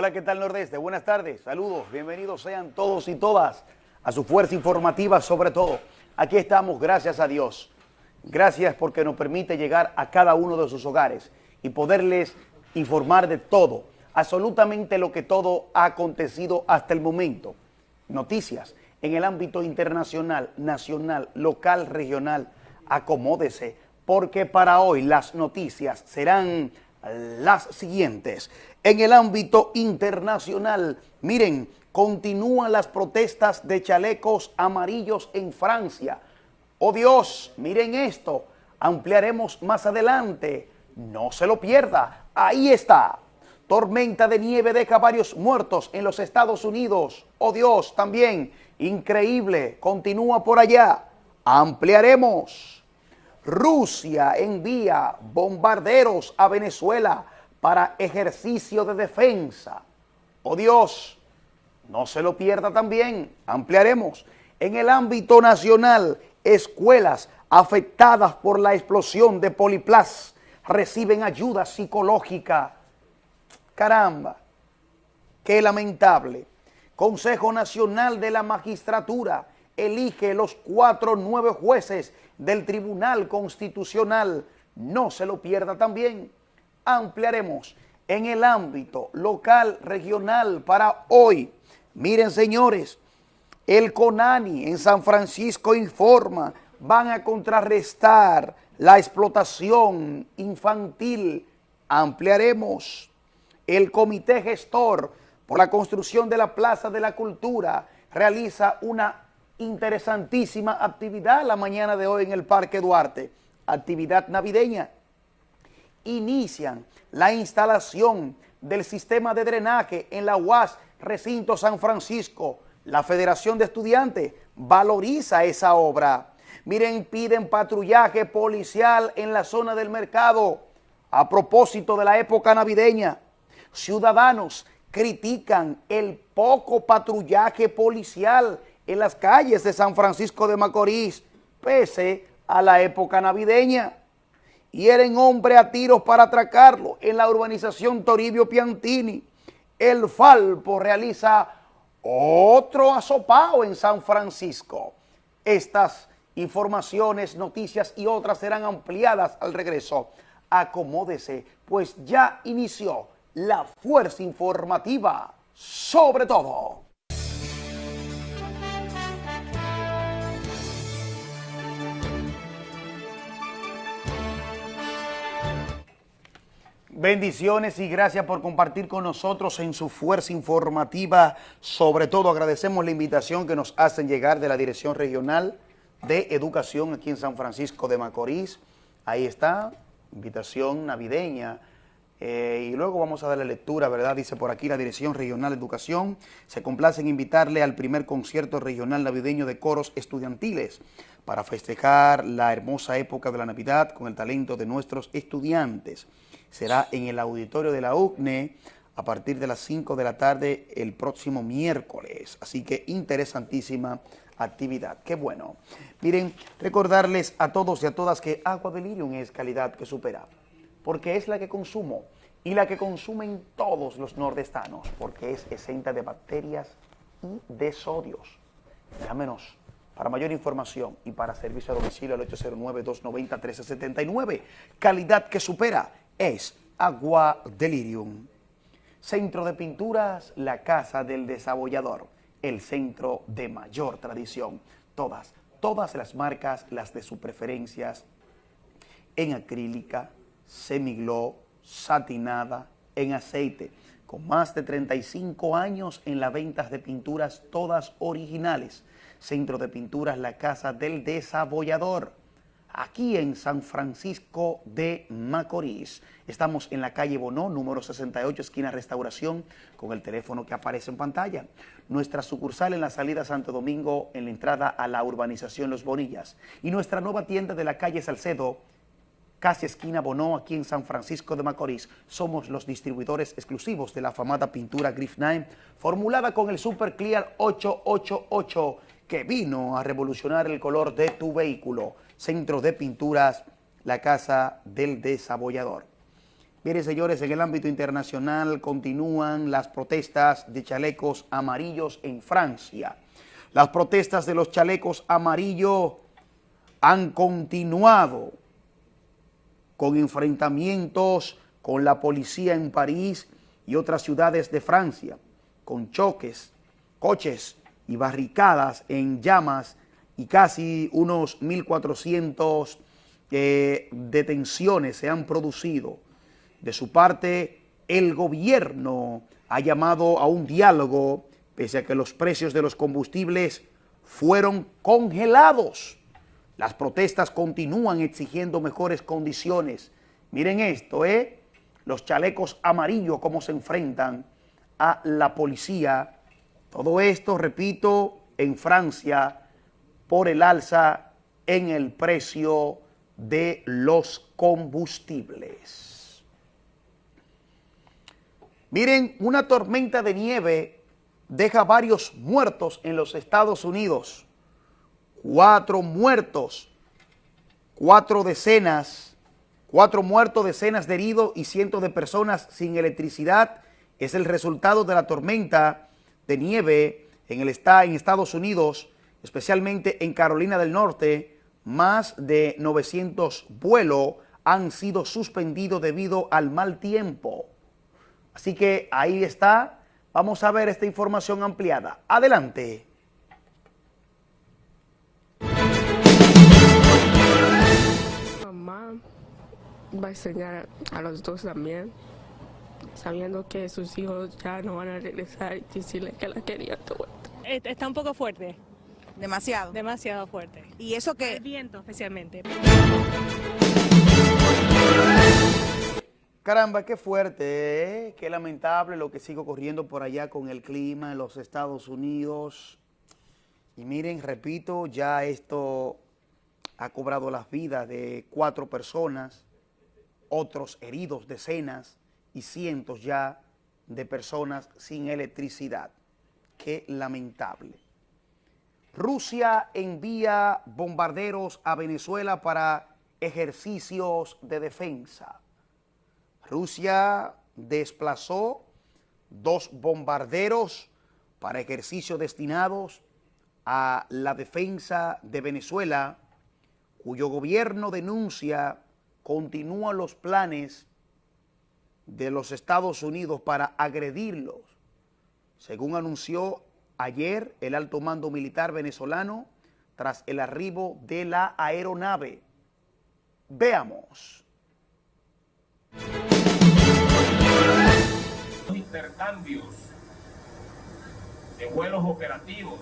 Hola, ¿qué tal Nordeste? Buenas tardes, saludos, bienvenidos sean todos y todas a su fuerza informativa sobre todo. Aquí estamos, gracias a Dios. Gracias porque nos permite llegar a cada uno de sus hogares y poderles informar de todo, absolutamente lo que todo ha acontecido hasta el momento. Noticias en el ámbito internacional, nacional, local, regional. Acomódese, porque para hoy las noticias serán las siguientes. En el ámbito internacional, miren, continúan las protestas de chalecos amarillos en Francia. Oh Dios, miren esto, ampliaremos más adelante. No se lo pierda, ahí está. Tormenta de nieve deja varios muertos en los Estados Unidos. Oh Dios, también, increíble, continúa por allá. Ampliaremos. Rusia envía bombarderos a Venezuela para ejercicio de defensa. Oh Dios, no se lo pierda también. Ampliaremos. En el ámbito nacional, escuelas afectadas por la explosión de Poliplas reciben ayuda psicológica. Caramba, qué lamentable. Consejo Nacional de la Magistratura elige los cuatro nueve jueces del Tribunal Constitucional. No se lo pierda también. Ampliaremos en el ámbito local, regional para hoy. Miren, señores, el CONANI en San Francisco informa, van a contrarrestar la explotación infantil. Ampliaremos el comité gestor por la construcción de la Plaza de la Cultura realiza una interesantísima actividad la mañana de hoy en el Parque Duarte, actividad navideña. Inician la instalación del sistema de drenaje en la UAS Recinto San Francisco. La Federación de Estudiantes valoriza esa obra. Miren, piden patrullaje policial en la zona del mercado a propósito de la época navideña. Ciudadanos critican el poco patrullaje policial en las calles de San Francisco de Macorís, pese a la época navideña. Hieren hombre a tiros para atracarlo en la urbanización Toribio Piantini. El Falpo realiza otro asopao en San Francisco. Estas informaciones, noticias y otras serán ampliadas al regreso. Acomódese, pues ya inició la fuerza informativa sobre todo. Bendiciones y gracias por compartir con nosotros en su fuerza informativa. Sobre todo agradecemos la invitación que nos hacen llegar de la Dirección Regional de Educación aquí en San Francisco de Macorís. Ahí está, invitación navideña. Eh, y luego vamos a darle lectura, ¿verdad? Dice por aquí la Dirección Regional de Educación. Se complace en invitarle al primer concierto regional navideño de coros estudiantiles para festejar la hermosa época de la Navidad con el talento de nuestros estudiantes será en el auditorio de la UCNE a partir de las 5 de la tarde el próximo miércoles. Así que interesantísima actividad. Qué bueno. Miren, recordarles a todos y a todas que Agua Delirium es calidad que supera, porque es la que consumo y la que consumen todos los nordestanos, porque es exenta de bacterias y de sodios. Llámenos para mayor información y para servicio a domicilio al 809-290-1379. Calidad que supera es Agua Delirium. Centro de Pinturas, la Casa del Desabollador, el centro de mayor tradición. Todas, todas las marcas, las de sus preferencias, en acrílica, semiglow, satinada, en aceite, con más de 35 años en las ventas de pinturas todas originales. Centro de Pinturas, la Casa del Desabollador aquí en San Francisco de Macorís. Estamos en la calle Bonó, número 68, esquina Restauración, con el teléfono que aparece en pantalla. Nuestra sucursal en la salida Santo Domingo, en la entrada a la urbanización Los Bonillas. Y nuestra nueva tienda de la calle Salcedo, casi esquina Bonó, aquí en San Francisco de Macorís. Somos los distribuidores exclusivos de la afamada pintura Griff 9, formulada con el Super Clear 888, que vino a revolucionar el color de tu vehículo. Centro de Pinturas, la Casa del Desabollador. Miren, señores, en el ámbito internacional continúan las protestas de chalecos amarillos en Francia. Las protestas de los chalecos amarillos han continuado con enfrentamientos con la policía en París y otras ciudades de Francia, con choques, coches y barricadas en llamas y casi unos 1.400 eh, detenciones se han producido. De su parte, el gobierno ha llamado a un diálogo pese a que los precios de los combustibles fueron congelados. Las protestas continúan exigiendo mejores condiciones. Miren esto, ¿eh? Los chalecos amarillos, cómo se enfrentan a la policía. Todo esto, repito, en Francia, por el alza en el precio de los combustibles. Miren, una tormenta de nieve deja varios muertos en los Estados Unidos. Cuatro muertos, cuatro decenas, cuatro muertos, decenas de heridos y cientos de personas sin electricidad. Es el resultado de la tormenta de nieve en, el, en Estados Unidos, especialmente en Carolina del Norte, más de 900 vuelos han sido suspendidos debido al mal tiempo. Así que ahí está. Vamos a ver esta información ampliada. Adelante. Mamá va a enseñar a los dos también, sabiendo que sus hijos ya no van a regresar y decirle que la quería todo. Está un poco fuerte. Demasiado. Demasiado fuerte. Y eso que... El viento especialmente. Caramba, qué fuerte, ¿eh? qué lamentable lo que sigue ocurriendo por allá con el clima en los Estados Unidos. Y miren, repito, ya esto ha cobrado las vidas de cuatro personas, otros heridos, decenas y cientos ya de personas sin electricidad. Qué lamentable. Rusia envía bombarderos a Venezuela para ejercicios de defensa. Rusia desplazó dos bombarderos para ejercicios destinados a la defensa de Venezuela, cuyo gobierno denuncia continúan los planes de los Estados Unidos para agredirlos, según anunció ayer el alto mando militar venezolano tras el arribo de la aeronave. Veamos. Intercambios de vuelos operativos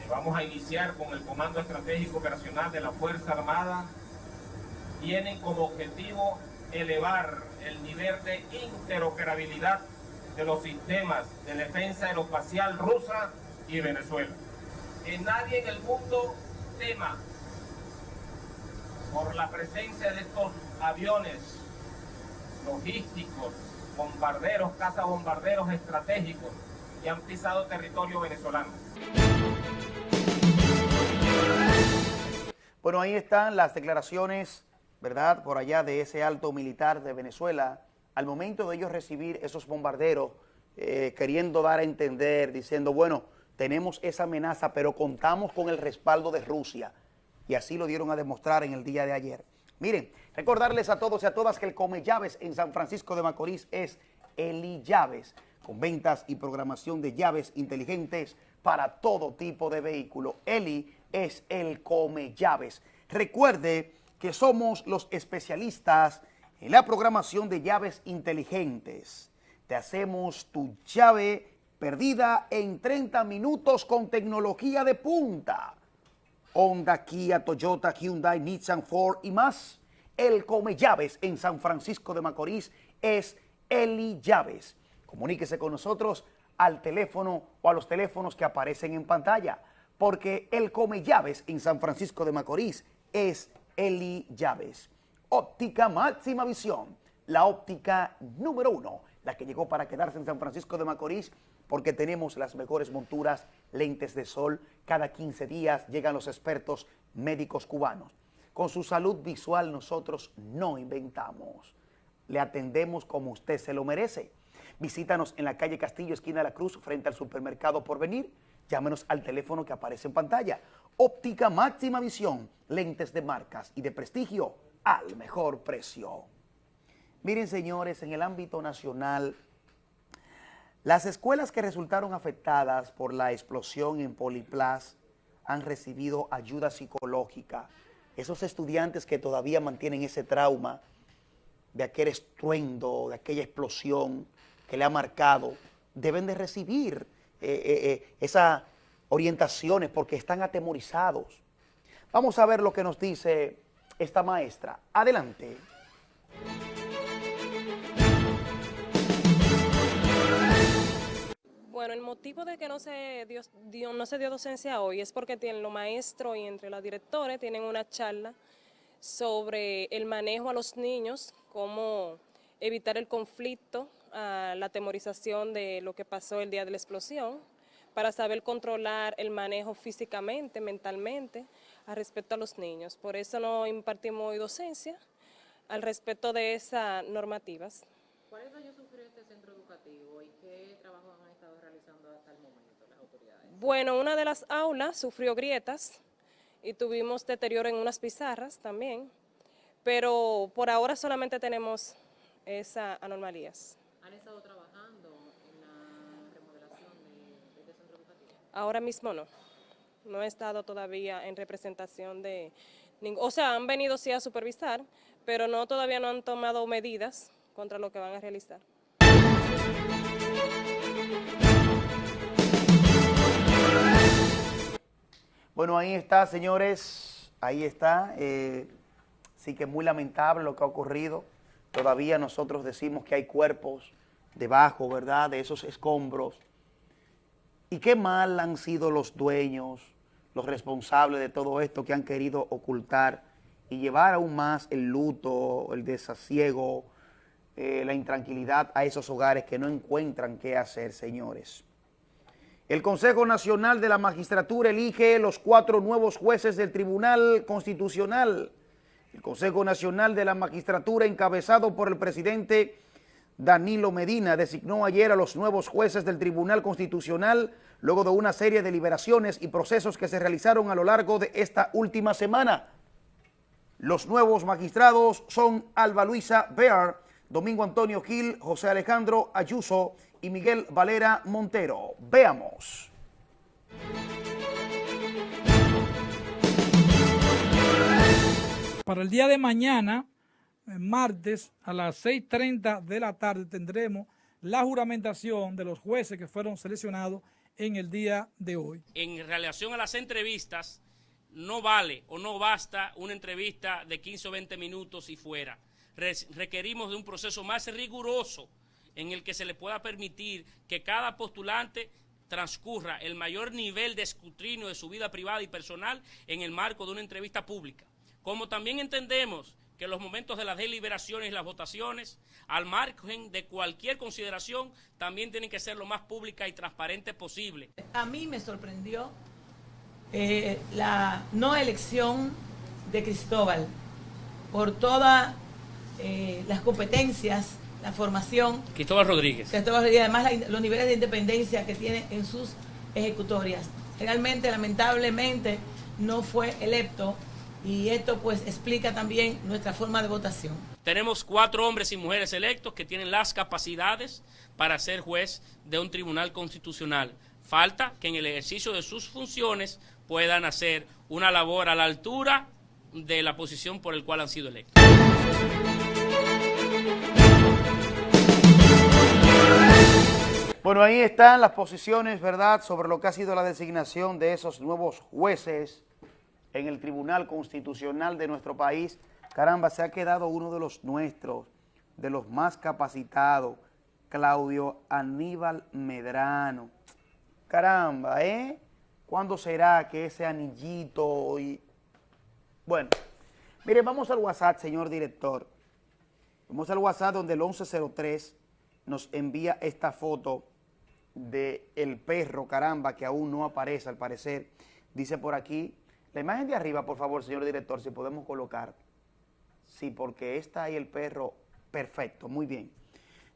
que vamos a iniciar con el Comando Estratégico Operacional de la Fuerza Armada tienen como objetivo elevar el nivel de interoperabilidad de los sistemas de defensa aeroespacial rusa y Venezuela. Que nadie en el mundo tema por la presencia de estos aviones logísticos, bombarderos, cazabombarderos estratégicos que han pisado territorio venezolano. Bueno, ahí están las declaraciones, ¿verdad?, por allá de ese alto militar de Venezuela, al momento de ellos recibir esos bombarderos, eh, queriendo dar a entender, diciendo, bueno, tenemos esa amenaza, pero contamos con el respaldo de Rusia. Y así lo dieron a demostrar en el día de ayer. Miren, recordarles a todos y a todas que el Come Llaves en San Francisco de Macorís es Eli Llaves, con ventas y programación de llaves inteligentes para todo tipo de vehículo. Eli es el Come Llaves. Recuerde que somos los especialistas en la programación de llaves inteligentes, te hacemos tu llave perdida en 30 minutos con tecnología de punta. Honda, Kia, Toyota, Hyundai, Nissan, Ford y más. El Come Llaves en San Francisco de Macorís es Eli Llaves. Comuníquese con nosotros al teléfono o a los teléfonos que aparecen en pantalla, porque el Come Llaves en San Francisco de Macorís es Eli Llaves. Óptica Máxima Visión, la óptica número uno, la que llegó para quedarse en San Francisco de Macorís, porque tenemos las mejores monturas, lentes de sol. Cada 15 días llegan los expertos médicos cubanos. Con su salud visual nosotros no inventamos. le atendemos como usted se lo merece. Visítanos en la calle Castillo, esquina de la Cruz, frente al supermercado Porvenir. Llámenos al teléfono que aparece en pantalla. Óptica máxima visión, lentes de marcas y de prestigio al mejor precio. Miren, señores, en el ámbito nacional, las escuelas que resultaron afectadas por la explosión en Poliplas han recibido ayuda psicológica. Esos estudiantes que todavía mantienen ese trauma de aquel estruendo, de aquella explosión que le ha marcado, deben de recibir eh, eh, eh, esas orientaciones porque están atemorizados. Vamos a ver lo que nos dice esta maestra. Adelante. Bueno, el motivo de que no se dio, no se dio docencia hoy es porque tienen los maestros y entre los directores tienen una charla sobre el manejo a los niños, cómo evitar el conflicto, la temorización de lo que pasó el día de la explosión, para saber controlar el manejo físicamente, mentalmente, al respecto a los niños. Por eso no impartimos hoy docencia al respecto de esas normativas. ¿Cuáles daños sufrió este centro educativo y qué trabajo han estado realizando hasta el momento las autoridades? Bueno, una de las aulas sufrió grietas y tuvimos deterioro en unas pizarras también, pero por ahora solamente tenemos esas anomalías. ¿Han estado trabajando en la remodelación de, este centro educativo? Ahora mismo no, no he estado todavía en representación de... O sea, han venido sí a supervisar, pero no todavía no han tomado medidas contra lo que van a realizar. Bueno, ahí está, señores, ahí está. Eh, sí que es muy lamentable lo que ha ocurrido. Todavía nosotros decimos que hay cuerpos debajo, ¿verdad?, de esos escombros. Y qué mal han sido los dueños, los responsables de todo esto que han querido ocultar y llevar aún más el luto, el desasiego, eh, la intranquilidad a esos hogares que no encuentran qué hacer, señores. El Consejo Nacional de la Magistratura elige los cuatro nuevos jueces del Tribunal Constitucional. El Consejo Nacional de la Magistratura, encabezado por el presidente Danilo Medina, designó ayer a los nuevos jueces del Tribunal Constitucional luego de una serie de deliberaciones y procesos que se realizaron a lo largo de esta última semana. Los nuevos magistrados son Alba Luisa Bear, Domingo Antonio Gil, José Alejandro Ayuso y Miguel Valera Montero. Veamos. Para el día de mañana, martes, a las 6.30 de la tarde, tendremos la juramentación de los jueces que fueron seleccionados en el día de hoy. En relación a las entrevistas, no vale o no basta una entrevista de 15 o 20 minutos y fuera requerimos de un proceso más riguroso en el que se le pueda permitir que cada postulante transcurra el mayor nivel de escrutinio de su vida privada y personal en el marco de una entrevista pública. Como también entendemos que los momentos de las deliberaciones y las votaciones, al margen de cualquier consideración, también tienen que ser lo más pública y transparente posible. A mí me sorprendió eh, la no elección de Cristóbal por toda eh, las competencias, la formación. Cristóbal Rodríguez. Cristóbal Rodríguez, además los niveles de independencia que tiene en sus ejecutorias. Realmente, lamentablemente, no fue electo y esto pues explica también nuestra forma de votación. Tenemos cuatro hombres y mujeres electos que tienen las capacidades para ser juez de un tribunal constitucional. Falta que en el ejercicio de sus funciones puedan hacer una labor a la altura de la posición por el cual han sido electos. Bueno, ahí están las posiciones, ¿verdad?, sobre lo que ha sido la designación de esos nuevos jueces en el Tribunal Constitucional de nuestro país. Caramba, se ha quedado uno de los nuestros, de los más capacitados, Claudio Aníbal Medrano. Caramba, ¿eh? ¿Cuándo será que ese anillito y... Bueno, mire, vamos al WhatsApp, señor director. Vamos al WhatsApp donde el 1103 nos envía esta foto de el perro, caramba, que aún no aparece al parecer. Dice por aquí, la imagen de arriba, por favor, señor director, si podemos colocar. Sí, porque está ahí el perro Perfecto, muy bien.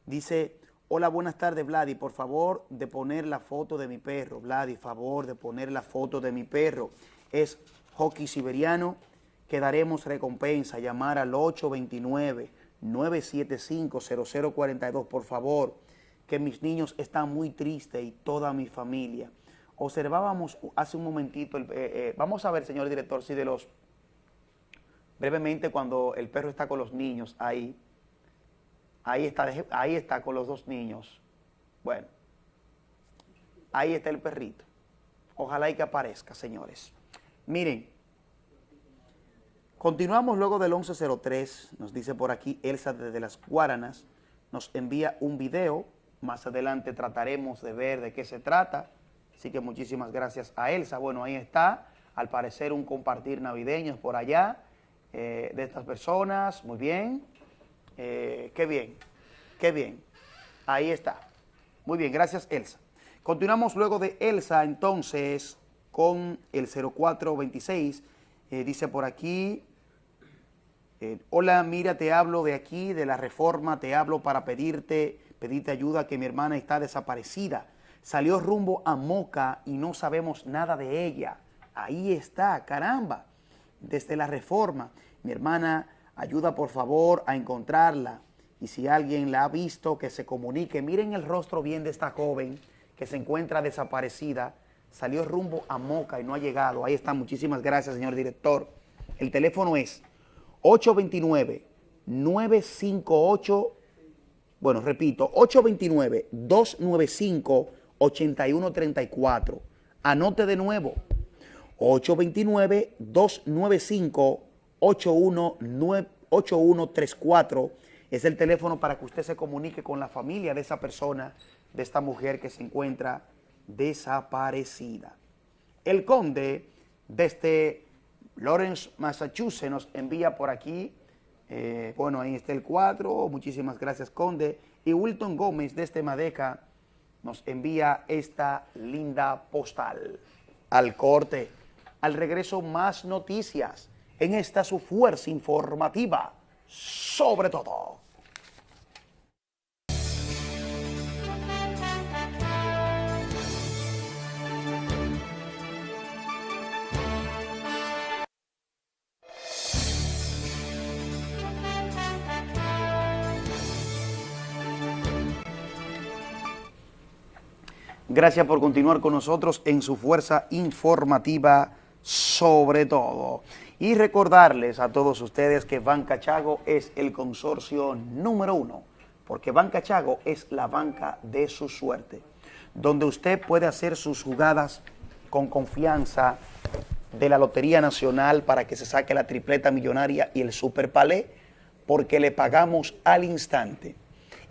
Dice, hola, buenas tardes, Vladi. Por favor, de poner la foto de mi perro. Vladi, favor de poner la foto de mi perro. Es hockey siberiano que daremos recompensa. Llamar al 829-975-0042, por favor, que mis niños están muy tristes y toda mi familia. Observábamos hace un momentito, eh, eh, vamos a ver, señor director, si de los, brevemente, cuando el perro está con los niños ahí, ahí está, ahí está con los dos niños. Bueno, ahí está el perrito. Ojalá y que aparezca, señores. Miren, continuamos luego del 1103, nos dice por aquí Elsa desde las Guaranas, nos envía un video, más adelante trataremos de ver de qué se trata, así que muchísimas gracias a Elsa. Bueno, ahí está, al parecer un compartir navideños por allá, eh, de estas personas, muy bien, Eh, qué bien, qué bien, ahí está. Muy bien, gracias Elsa. Continuamos luego de Elsa entonces con el 0426. Eh, dice por aquí, hola, mira, te hablo de aquí, de la reforma, te hablo para pedirte, pedirte ayuda que mi hermana está desaparecida. Salió rumbo a Moca y no sabemos nada de ella. Ahí está, caramba, desde la reforma. Mi hermana, ayuda por favor a encontrarla. Y si alguien la ha visto, que se comunique. Miren el rostro bien de esta joven que se encuentra desaparecida. Salió rumbo a Moca y no ha llegado. Ahí está, muchísimas gracias, señor director. El teléfono es 829-958, bueno, repito, 829-295-8134. Anote de nuevo, 829-295-8134 es el teléfono para que usted se comunique con la familia de esa persona, de esta mujer que se encuentra desaparecida. El conde desde Lawrence, Massachusetts, nos envía por aquí, eh, bueno, ahí está el cuadro, muchísimas gracias, conde. Y Wilton Gómez desde Madeca nos envía esta linda postal. Al corte, al regreso más noticias en esta su fuerza informativa, sobre todo. Gracias por continuar con nosotros en su fuerza informativa sobre todo. Y recordarles a todos ustedes que Banca Chago es el consorcio número uno, porque Banca Chago es la banca de su suerte, donde usted puede hacer sus jugadas con confianza de la Lotería Nacional para que se saque la tripleta millonaria y el Super Palé, porque le pagamos al instante.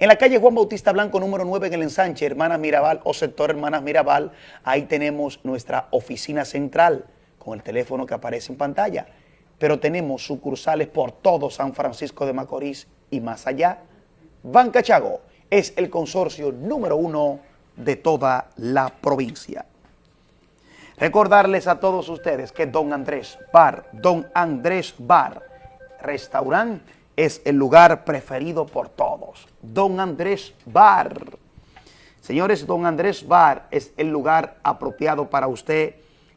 En la calle Juan Bautista Blanco, número 9, en el ensanche, Hermanas Mirabal o sector Hermanas Mirabal, ahí tenemos nuestra oficina central con el teléfono que aparece en pantalla. Pero tenemos sucursales por todo San Francisco de Macorís y más allá. Banca Chago es el consorcio número uno de toda la provincia. Recordarles a todos ustedes que Don Andrés Bar, Don Andrés Bar, restaurante, es el lugar preferido por todos. Don Andrés Bar. Señores, Don Andrés Bar es el lugar apropiado para usted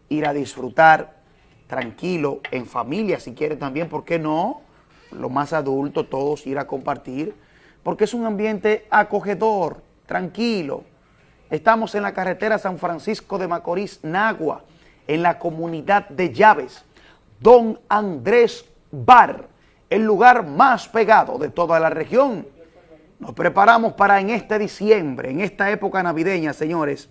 ir a disfrutar tranquilo, en familia, si quiere también, ¿por qué no? Lo más adulto, todos ir a compartir, porque es un ambiente acogedor, tranquilo. Estamos en la carretera San Francisco de Macorís, Nagua, en la comunidad de Llaves. Don Andrés Bar, el lugar más pegado de toda la región. Nos preparamos para en este diciembre, en esta época navideña, señores,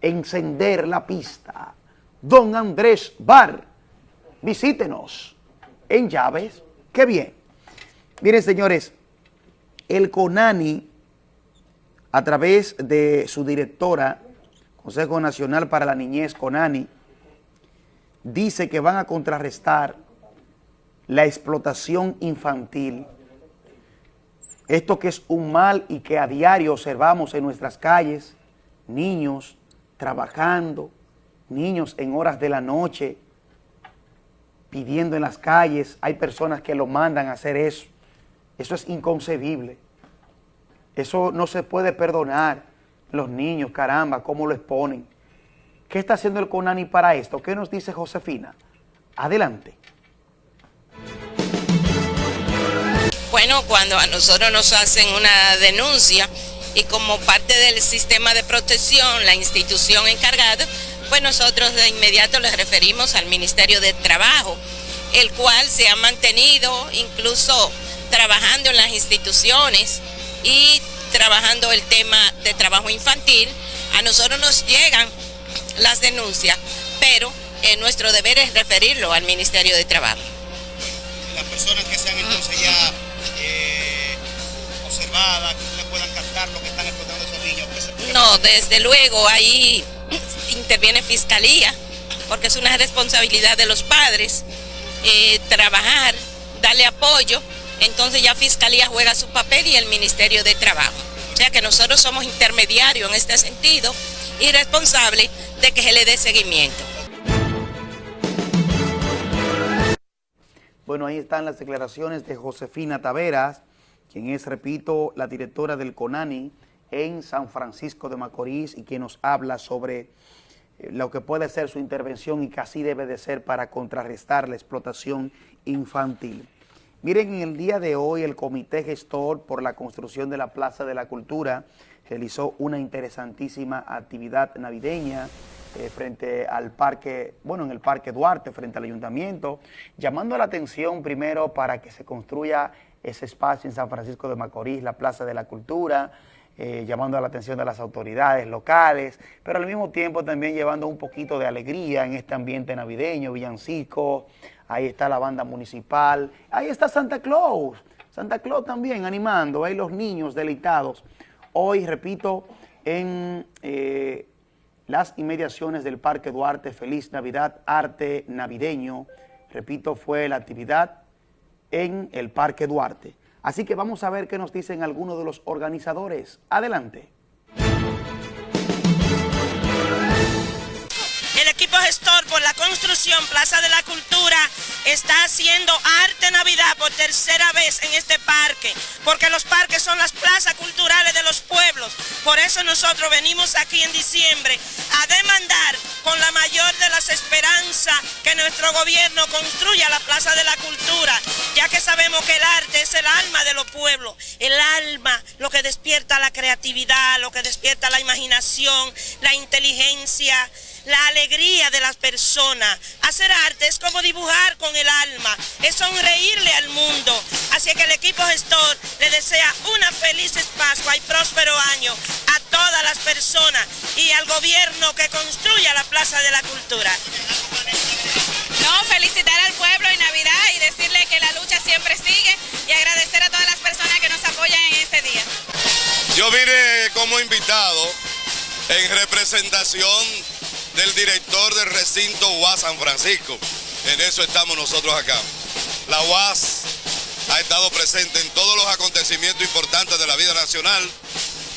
encender la pista. Don Andrés Bar, visítenos en Llaves. Qué bien. Miren, señores, el CONANI, a través de su directora, Consejo Nacional para la Niñez, CONANI, dice que van a contrarrestar la explotación infantil. Esto que es un mal y que a diario observamos en nuestras calles, niños trabajando, niños en horas de la noche, pidiendo en las calles, hay personas que lo mandan a hacer eso. Eso es inconcebible. Eso no se puede perdonar. Los niños, caramba, cómo lo exponen. ¿Qué está haciendo el CONANI para esto? ¿Qué nos dice Josefina? Adelante. Bueno, cuando a nosotros nos hacen una denuncia y como parte del sistema de protección, la institución encargada, pues nosotros de inmediato les referimos al Ministerio de Trabajo, el cual se ha mantenido incluso trabajando en las instituciones y trabajando el tema de trabajo infantil. A nosotros nos llegan las denuncias, pero eh, nuestro deber es referirlo al Ministerio de Trabajo. Las personas que sean entonces ya no, desde luego ahí interviene Fiscalía, porque es una responsabilidad de los padres eh, trabajar, darle apoyo, entonces ya Fiscalía juega su papel y el Ministerio de Trabajo. O sea que nosotros somos intermediarios en este sentido y responsables de que se le dé seguimiento. Bueno, ahí están las declaraciones de Josefina Taveras, quien es, repito, la directora del CONANI en San Francisco de Macorís y quien nos habla sobre eh, lo que puede ser su intervención y que así debe de ser para contrarrestar la explotación infantil. Miren, en el día de hoy el Comité Gestor por la construcción de la Plaza de la Cultura realizó una interesantísima actividad navideña eh, frente al parque, bueno, en el Parque Duarte, frente al Ayuntamiento, llamando la atención primero para que se construya ese espacio en San Francisco de Macorís, la Plaza de la Cultura, eh, llamando la atención de las autoridades locales, pero al mismo tiempo también llevando un poquito de alegría en este ambiente navideño, villancico, ahí está la banda municipal, ahí está Santa Claus, Santa Claus también animando, ahí los niños deleitados. Hoy, repito, en eh, las inmediaciones del Parque Duarte, Feliz Navidad, Arte Navideño, repito, fue la actividad en el Parque Duarte. Así que vamos a ver qué nos dicen algunos de los organizadores. Adelante. El equipo gestor construcción Plaza de la Cultura está haciendo arte Navidad por tercera vez en este parque, porque los parques son las plazas culturales de los pueblos. Por eso nosotros venimos aquí en diciembre a demandar con la mayor de las esperanzas que nuestro gobierno construya la Plaza de la Cultura, ya que sabemos que el arte es el alma de los pueblos, el alma, lo que despierta la creatividad, lo que despierta la imaginación, la inteligencia, la alegría de las personas. Hacer arte es como dibujar con el alma, es sonreírle al mundo. Así que el equipo gestor le desea una feliz Pascua y próspero año a todas las personas y al gobierno que construya la Plaza de la Cultura. No, felicitar al pueblo en Navidad y decirle que la lucha siempre sigue y agradecer a todas las personas que nos apoyan en este día. Yo vine como invitado en representación del director del recinto UAS San Francisco. En eso estamos nosotros acá. La UAS ha estado presente en todos los acontecimientos importantes de la vida nacional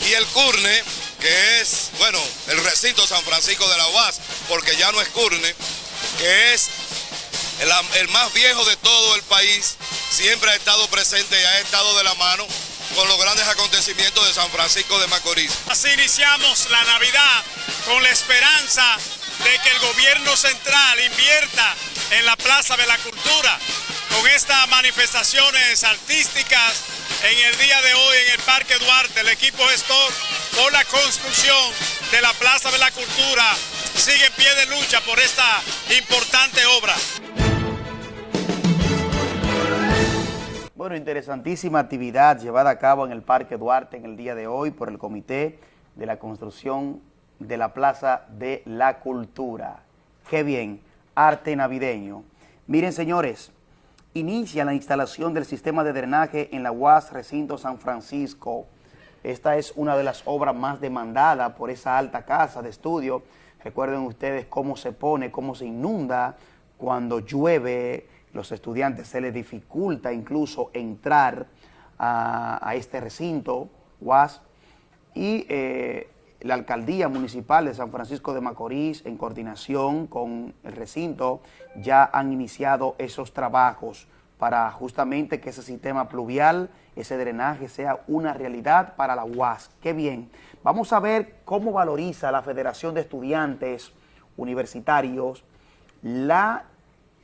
y el CURNE, que es, bueno, el recinto San Francisco de la UAS, porque ya no es CURNE, que es el, el más viejo de todo el país, siempre ha estado presente y ha estado de la mano con los grandes acontecimientos de San Francisco de Macorís. Así iniciamos la Navidad con la esperanza de que el gobierno central invierta en la Plaza de la Cultura con estas manifestaciones artísticas en el día de hoy en el Parque Duarte. El equipo gestor por la construcción de la Plaza de la Cultura sigue en pie de lucha por esta importante obra. Bueno, interesantísima actividad llevada a cabo en el Parque Duarte en el día de hoy por el Comité de la Construcción de la Plaza de la Cultura. Qué bien, arte navideño. Miren, señores, inicia la instalación del sistema de drenaje en la UAS Recinto San Francisco. Esta es una de las obras más demandadas por esa alta casa de estudio. Recuerden ustedes cómo se pone, cómo se inunda cuando llueve, los estudiantes se les dificulta incluso entrar a, este recinto, UAS, y eh, la Alcaldía Municipal de San Francisco de Macorís, en coordinación con el recinto, ya han iniciado esos trabajos para justamente que ese sistema pluvial, ese drenaje sea una realidad para la UAS. Qué bien. Vamos a ver cómo valoriza la Federación de Estudiantes Universitarios la,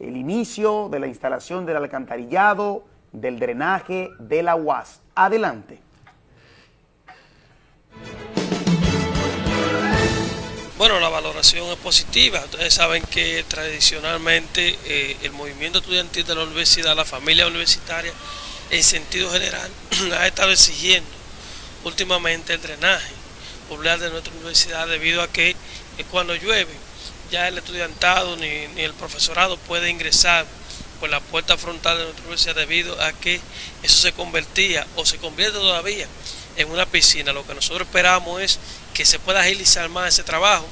el inicio de la instalación del alcantarillado, del drenaje de la UAS. Adelante. Bueno, la valoración es positiva. Ustedes saben que tradicionalmente eh, el movimiento estudiantil de la universidad, la familia universitaria, en sentido general, ha estado exigiendo últimamente el drenaje popular de nuestra universidad debido a que eh, cuando llueve ya el estudiantado ni, ni, el profesorado puede ingresar por la puerta frontal de nuestra universidad debido a que eso se convertía o se convierte todavía en una piscina. Lo que nosotros esperamos es que se pueda agilizar más ese trabajo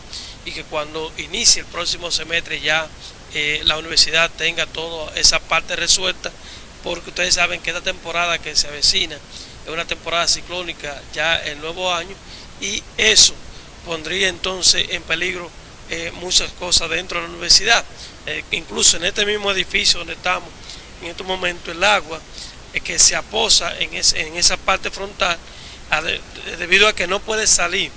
y que cuando inicie el próximo semestre ya eh, la universidad tenga toda esa parte resuelta porque ustedes saben que esta temporada que se avecina es una temporada ciclónica ya el nuevo año y eso pondría entonces en peligro eh, muchas cosas dentro de la universidad. Eh, incluso en este mismo edificio donde estamos en este momento el agua es que se aposa en, esa parte frontal debido a que no puede salir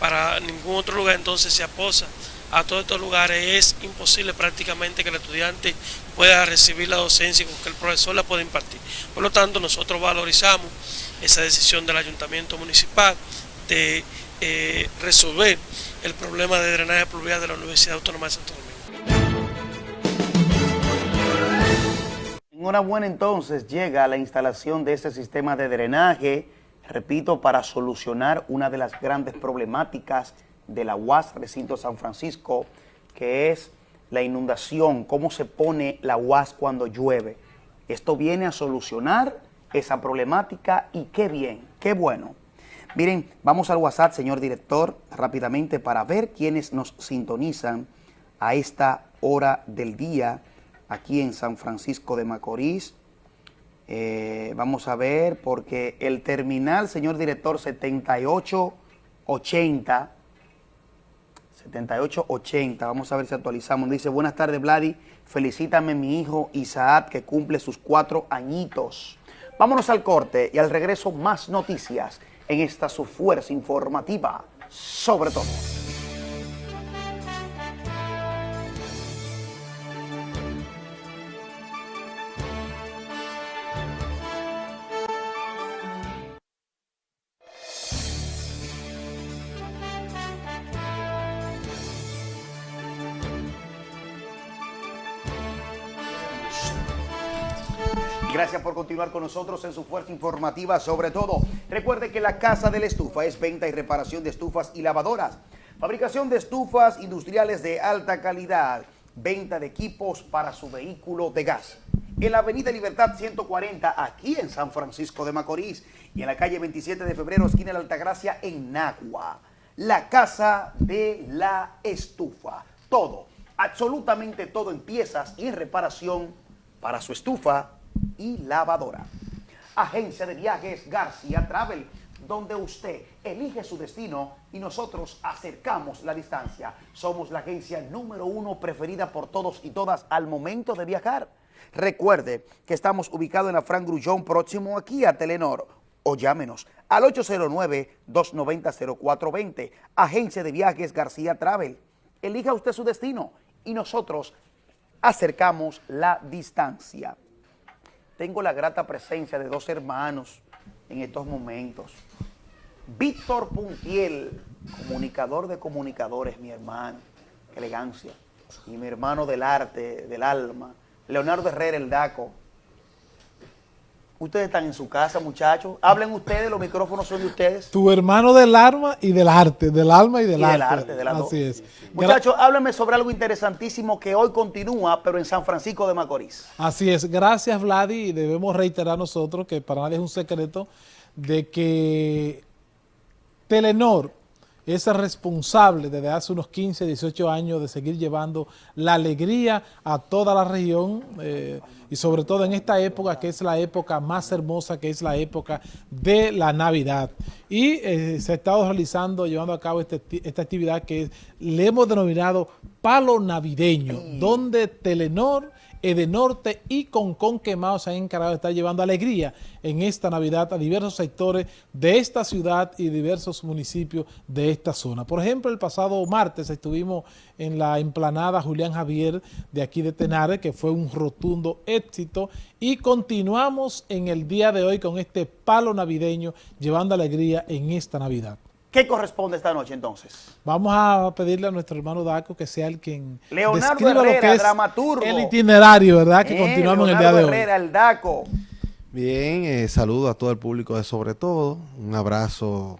para ningún otro lugar, entonces se aposa a todos estos lugares. Es imposible prácticamente que el estudiante pueda recibir la docencia con que el profesor la pueda impartir. Por lo tanto, nosotros valorizamos esa decisión del ayuntamiento municipal de eh, resolver el problema de drenaje pluvial de la Universidad Autónoma de Santo Domingo. Enhorabuena entonces llega la instalación de este sistema de drenaje, repito, para solucionar una de las grandes problemáticas de la UAS Recinto San Francisco, que es la inundación, cómo se pone la UAS cuando llueve. Esto viene a solucionar esa problemática y qué bien, qué bueno. Miren, vamos al WhatsApp, señor director, rápidamente para ver quiénes nos sintonizan a esta hora del día aquí en San Francisco de Macorís. Eh, vamos a ver, porque el terminal, señor director, 7880, 7880, vamos a ver si actualizamos. Dice, buenas tardes, Vladi, felicítame mi hijo Isaac, que cumple sus cuatro añitos. Vámonos al corte y al regreso más noticias en esta su fuerza informativa, sobre todo. Con nosotros en su fuerza informativa sobre todo. Recuerde que la Casa de la Estufa es venta y reparación de estufas y lavadoras. Fabricación de estufas industriales de alta calidad. Venta de equipos para su vehículo de gas. En la Avenida Libertad 140, aquí en San Francisco de Macorís. Y en la calle 27 de febrero, esquina de la Altagracia, en Nagua. La Casa de la Estufa. Todo, absolutamente todo en piezas y reparación para su estufa y lavadora. Agencia de Viajes García Travel, donde usted elige su destino y nosotros acercamos la distancia. Somos la agencia número uno preferida por todos y todas al momento de viajar. Recuerde que estamos ubicados en la Fran Grullón, próximo aquí a Telenor. O llámenos al 809-290-0420. Agencia de Viajes García Travel. Elija usted su destino y nosotros acercamos la distancia tengo la grata presencia de dos hermanos en estos momentos. Víctor Puntiel, comunicador de comunicadores, mi hermano, qué elegancia, y mi hermano del arte, del alma, Leonardo Herrera, el DACO. Ustedes están en su casa, muchachos. Hablen ustedes, los micrófonos son de ustedes. Tu hermano del alma y del arte, del alma y del Y arte. del arte, de las Así dos. es. Muchachos, háblenme sobre algo interesantísimo que hoy continúa, pero en San Francisco de Macorís. Así es, gracias Vladi y debemos reiterar nosotros que para nadie es un secreto de que Telenor es responsable desde hace unos 15, 18 años de seguir llevando la alegría a toda la región eh, y sobre todo en esta época que es la época más hermosa, que es la época de la Navidad. Y eh, se ha estado realizando, llevando a cabo este, esta actividad que le hemos denominado Palo Navideño, donde Telenor Edenorte y Concón Quemado se han encargado de estar llevando alegría en esta Navidad a diversos sectores de esta ciudad y diversos municipios de esta zona. Por ejemplo, el pasado martes estuvimos en la emplanada Julián Javier de aquí de Tenares, que fue un rotundo éxito, y continuamos en el día de hoy con este palo navideño llevando alegría en esta Navidad. ¿Qué corresponde esta noche entonces? Vamos a pedirle a nuestro hermano Daco que sea el quien Leonardo describa lo Herrera, que es dramaturgo. el itinerario, ¿verdad? Que Eh, continuamos en el día Leonardo de hoy. Herrera, el DACO. Bien, eh, saludo a todo el público de Sobre Todo, un abrazo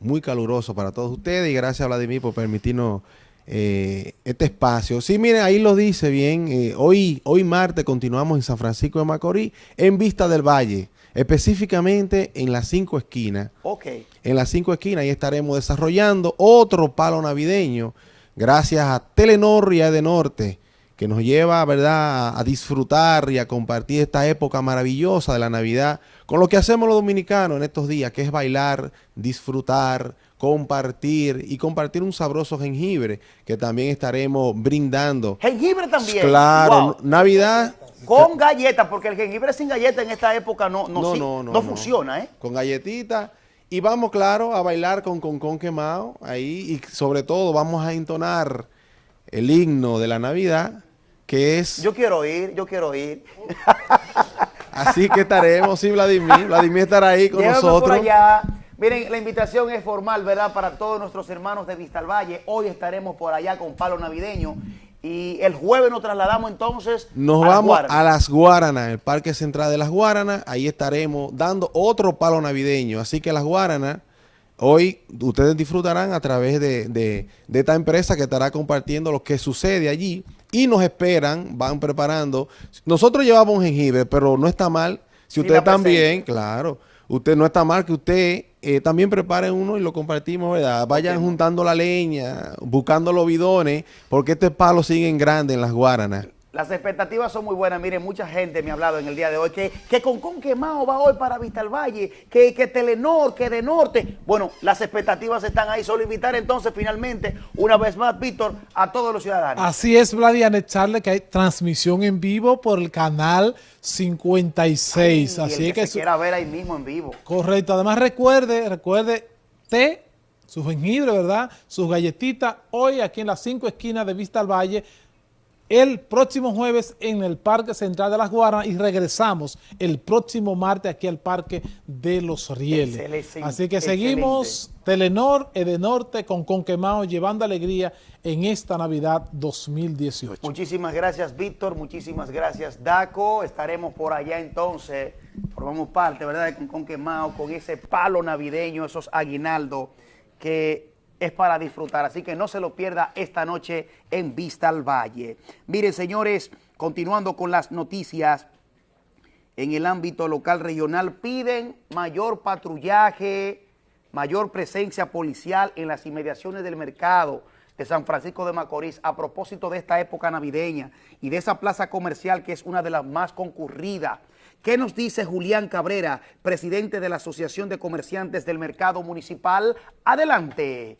muy caluroso para todos ustedes y gracias Vladimir por permitirnos eh, este espacio. Sí, miren, ahí lo dice bien, eh, hoy, hoy martes continuamos en San Francisco de Macorís, en Vista del Valle, específicamente en las cinco esquinas. Ok. En las cinco esquinas ahí estaremos desarrollando otro palo navideño gracias a Telenor y a Edenorte que nos lleva, ¿verdad?, a disfrutar y a compartir esta época maravillosa de la Navidad con lo que hacemos los dominicanos en estos días, que es bailar, disfrutar, compartir y compartir un sabroso jengibre que también estaremos brindando. Jengibre también. Claro, Wow. Navidad Con galletas, porque el jengibre sin galleta en esta época no, no, No, sí- no, no, no no. funciona, ¿eh? con galletitas. Y vamos, claro, a bailar con con, con quemado ahí. Y sobre todo vamos a entonar el himno de la Navidad, que es... Yo quiero ir, yo quiero ir. Así que estaremos, sí, Vladimir. Vladimir estará ahí con Llévame nosotros. por allá. Miren, la invitación es formal, ¿verdad? Para todos nuestros hermanos de Vista al Valle. Hoy estaremos por allá con palo navideño. Y el jueves nos trasladamos entonces Nos a las vamos Guaranas. a las Guaranas, el Parque Central de las Guaranas. Ahí estaremos dando otro palo navideño. Así que las Guaranas, hoy ustedes disfrutarán a través de, de- de esta empresa que estará compartiendo lo que sucede allí. Y nos esperan, van preparando. Nosotros llevamos jengibre, pero no está mal. Si usted también, claro, usted no está mal que usted eh, también prepare uno y lo compartimos, ¿verdad? Vayan juntando la leña, buscando los bidones, porque este palo sigue en grande en las Guaranas. Las expectativas son muy buenas. Miren, mucha gente me ha hablado en el día de hoy que, que Concón Quemado va hoy para Vista al Valle, que, que Telenor, que de Norte. Bueno, las expectativas están ahí. Solo invitar entonces finalmente, una vez más, Víctor, a todos los ciudadanos. Así es, Vlad, y anexarle que hay transmisión en vivo por el canal 56. Y el Así que que, se quiera ver ahí mismo en vivo. correcto. Además, recuerde, recuerde té, su jengibre, ¿verdad? Sus galletitas, hoy aquí en las cinco esquinas de Vista al Valle, el próximo jueves en el Parque Central de las Guaranas y regresamos el próximo martes aquí al Parque de los Rieles. Excelente, Así que seguimos Telenor, Edenorte con Conquemao llevando alegría en esta Navidad 2018. Muchísimas gracias, Víctor. Muchísimas gracias, Daco. Estaremos por allá entonces. Formamos parte, ¿verdad? De Concón Quemado, con ese palo navideño, esos aguinaldos que es para disfrutar. Así que no se lo pierda esta noche en Vista al Valle. Miren, señores, continuando con las noticias en el ámbito local regional, piden mayor patrullaje, mayor presencia policial en las inmediaciones del mercado de San Francisco de Macorís a propósito de esta época navideña y de esa plaza comercial que es una de las más concurridas. ¿Qué nos dice Julián Cabrera, presidente de la Asociación de Comerciantes del Mercado Municipal? Adelante.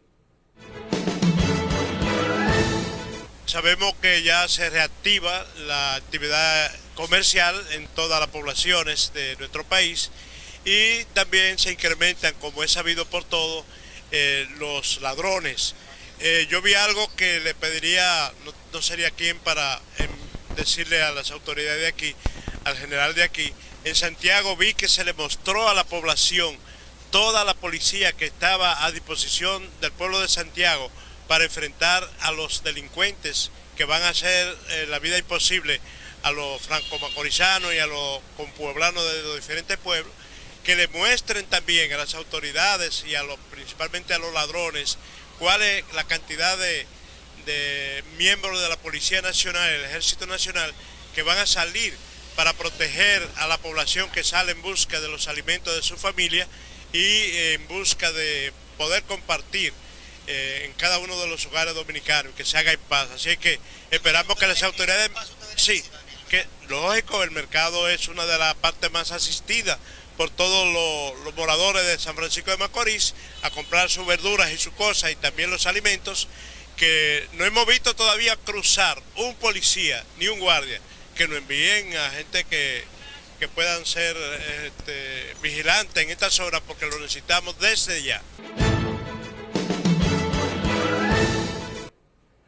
Sabemos que ya se reactiva la actividad comercial en todas las poblaciones de nuestro país y también se incrementan, como es sabido por todo, eh, los ladrones. Eh, yo vi algo que le pediría, no, sería quien para em, decirle a las autoridades de aquí, al general de aquí, en Santiago vi que se le mostró a la población toda la policía que estaba a disposición del pueblo de Santiago para enfrentar a los delincuentes que van a hacer eh, la vida imposible a los franco-macorizanos y a los compueblanos de los diferentes pueblos, que le muestren también a las autoridades y a los, principalmente a los ladrones cuál es la cantidad de, de miembros de la Policía Nacional, el Ejército Nacional, que van a salir para proteger a la población que sale en busca de los alimentos de su familia y eh, en busca de poder compartir eh, en cada uno de los hogares dominicanos, que se haga en paz. Así que esperamos que las autoridades, sí, que lógico, el mercado es una de las partes más asistidas por todos los, los moradores de San Francisco de Macorís a comprar sus verduras y sus cosas y también los alimentos que no hemos visto todavía cruzar un policía ni un guardia que nos envíen a gente que, que puedan ser este, vigilantes en estas horas porque lo necesitamos desde ya.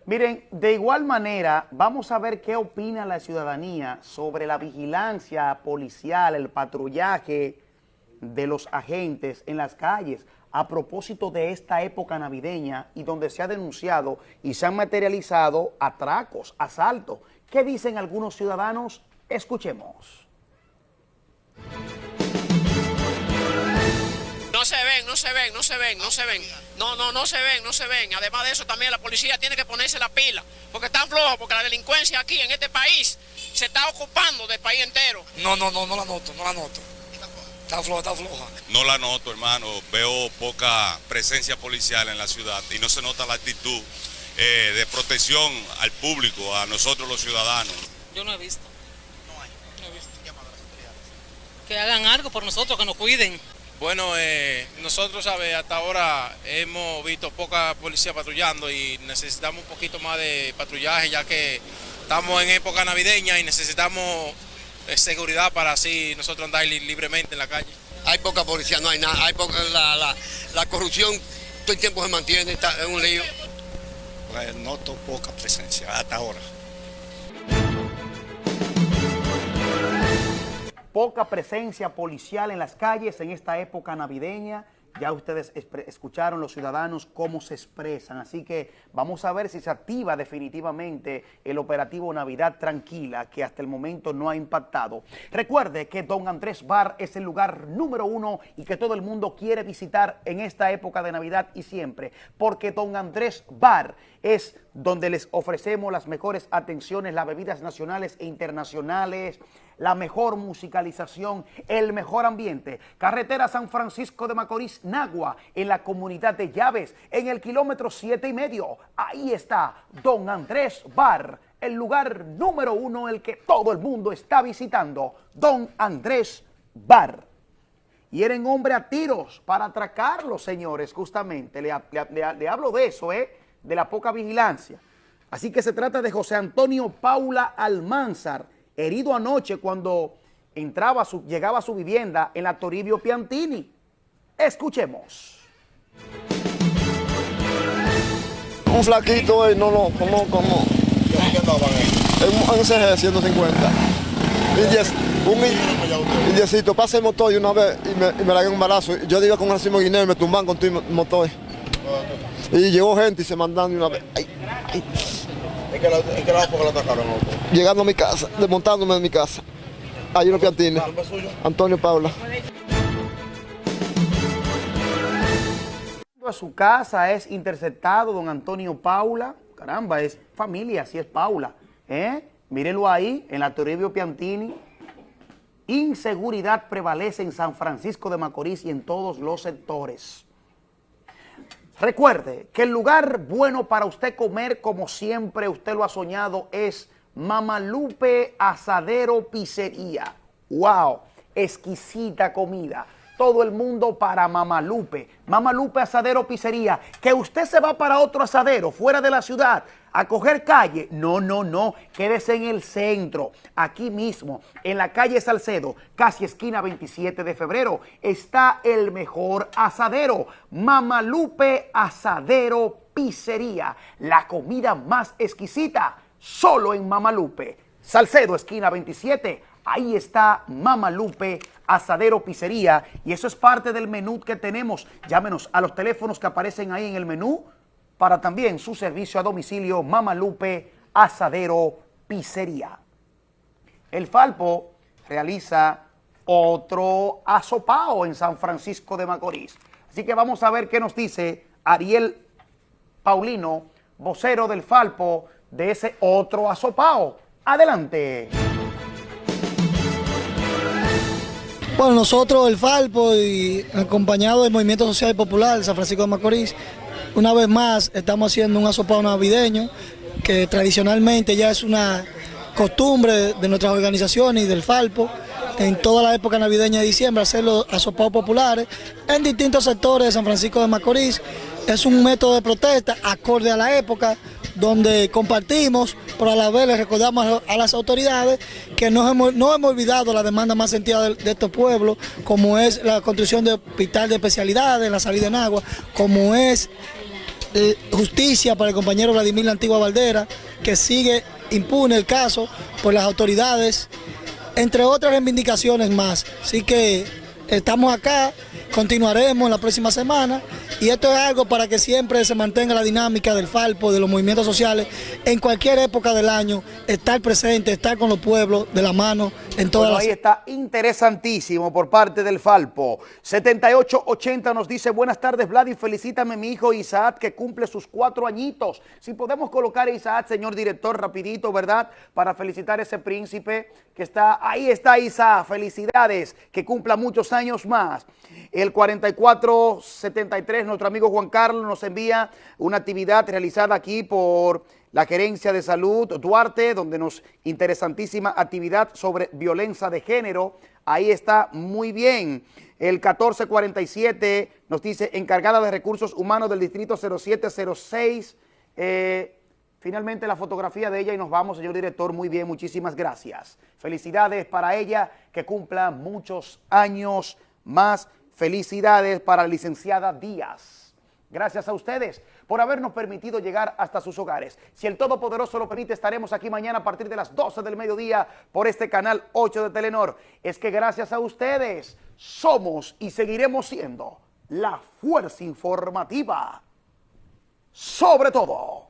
Miren, de igual manera, vamos a ver qué opina la ciudadanía sobre la vigilancia policial, el patrullaje de los agentes en las calles a propósito de esta época navideña y donde se ha denunciado y se han materializado atracos, asaltos. ¿Qué dicen algunos ciudadanos? Escuchemos. Se ven, no se ven, no se ven, no se ven. No, no, no se ven, no se ven. Además de eso, también la policía tiene que ponerse la pila. Porque están flojos, porque la delincuencia aquí en este país se está ocupando del país entero. No, no, no, no la noto, no la noto. Está floja, está floja. No la noto, hermano. Veo poca presencia policial en la ciudad y no se nota la actitud eh, de protección al público, a nosotros los ciudadanos. Yo no he visto. No hay. No he visto. Que hagan algo por nosotros, que nos cuiden. Bueno, eh, nosotros, ¿sabe? Hasta ahora hemos visto poca policía patrullando y necesitamos un poquito más de patrullaje ya que estamos en época navideña y necesitamos eh, seguridad para así nosotros andar li- libremente en la calle. Hay poca policía, no hay nada. Hay poca, la, la, la corrupción todo el tiempo se mantiene, está en un lío. Pues noto poca presencia hasta ahora. Poca presencia policial en las calles en esta época navideña. Ya ustedes escucharon los ciudadanos cómo se expresan, así que vamos a ver si se activa definitivamente el operativo Navidad Tranquila, que hasta el momento no ha impactado. Recuerde que Don Andrés Bar es el lugar número uno y que todo el mundo quiere visitar en esta época de Navidad y siempre, porque Don Andrés Bar es donde les ofrecemos las mejores atenciones, las bebidas nacionales e internacionales, la mejor musicalización, el mejor ambiente. Carretera San Francisco de Macorís, Nagua, en la comunidad de Llaves, en el kilómetro siete y medio. Ahí está Don Andrés Bar, el lugar número uno, el que todo el mundo está visitando. Don Andrés Bar. Y eran hombre a tiros para atracarlos, señores, justamente. Le, le- hablo de eso, ¿eh? De la poca vigilancia. Así que se trata de José Antonio Paula Almanzar, herido anoche cuando entraba su, llegaba a su vivienda en la Toribio Piantini. Escuchemos. Un flaquito, eh, no, no, como, como. En un CG 150. Y diez- un in- indiecito, pasa el motor de una vez y me, y me la un balazo. Yo iba con Racimo Guineo y me tumban con el motor. Y llegó gente y se mandaron de una vez. Ay, ay. ¿En qué lado en qué lado fue que lo atacaron usted? Llegando a mi casa, desmontándome de mi casa. Hay unos piantines. Antonio Paula. a su casa es interceptado don Antonio Paula. Caramba, es familia, así es Paula. ¿eh? Mírenlo ahí, en la Toribio Piantini. Inseguridad prevalece en San Francisco de Macorís y en todos los sectores. Recuerde que el lugar bueno para usted comer, como siempre usted lo ha soñado, es Mamalupe Asadero Pizzería. ¡Wow! Exquisita comida. Todo el mundo para Mamalupe. Mamalupe Asadero Pizzería. Que usted se va para otro asadero fuera de la ciudad a coger calle. No, no, no. Quédese en el centro. Aquí mismo, en la calle Salcedo, casi esquina 27 de febrero, está el mejor asadero. Mamalupe Asadero Pizzería. La comida más exquisita solo en Mamalupe. Salcedo, esquina 27. Ahí está Mamalupe Asadero Pizzería. Y eso es parte del menú que tenemos. Llámenos a los teléfonos que aparecen ahí en el menú para también su servicio a domicilio Mamalupe Asadero Pizzería. El Falpo realiza otro asopao en San Francisco de Macorís. Así que vamos a ver qué nos dice Ariel Paulino, vocero del Falpo, de ese otro asopao. Adelante. Bueno, nosotros, el Falpo, y acompañado del Movimiento Social y Popular de San Francisco de Macorís, una vez más estamos haciendo un asopado navideño que tradicionalmente ya es una costumbre de nuestras organizaciones y del Falpo en toda la época navideña de diciembre hacer los asopados populares en distintos sectores de San Francisco de Macorís. Es un método de protesta acorde a la época donde compartimos, pero a la vez le recordamos a las autoridades que no hemos, no hemos olvidado la demanda más sentida de, estos pueblos, como es la construcción de hospital de especialidades, la salida en agua, como es justicia para el compañero Vladimir La Antigua Valdera, que sigue impune el caso por las autoridades, entre otras reivindicaciones más. Así que estamos acá, continuaremos la próxima semana y esto es algo para que siempre se mantenga la dinámica del Falpo, de los movimientos sociales, en cualquier época del año, estar presente, estar con los pueblos de la mano en todas Bueno, las... ahí está interesantísimo por parte del Falpo. 7880 nos dice, buenas tardes Vlad y felicítame mi hijo Isaac que cumple sus cuatro añitos. Si podemos colocar a Isaac, señor director, rapidito, ¿verdad? Para felicitar a ese príncipe que está, ahí está Isaac, felicidades, que cumpla muchos años más. El 4473, nuestro amigo Juan Carlos nos envía una actividad realizada aquí por la Gerencia de Salud Duarte, donde nos interesantísima actividad sobre violencia de género. Ahí está muy bien. El 1447 nos dice encargada de recursos humanos del distrito 0706. Eh, finalmente la fotografía de ella y nos vamos, señor director. Muy bien, muchísimas gracias. Felicidades para ella, que cumpla muchos años más. Felicidades para la licenciada Díaz. Gracias a ustedes por habernos permitido llegar hasta sus hogares. Si el Todopoderoso lo permite, estaremos aquí mañana a partir de las 12 del mediodía por este canal 8 de Telenor. Es que gracias a ustedes somos y seguiremos siendo la fuerza informativa sobre todo.